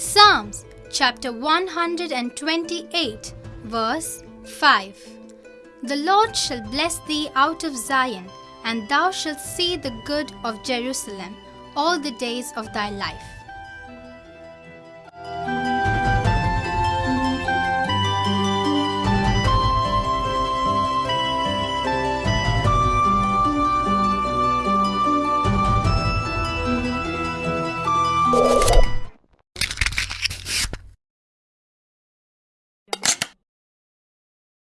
Psalms chapter 128, verse 5. The Lord shall bless thee out of Zion, and thou shalt see the good of Jerusalem all the days of thy life.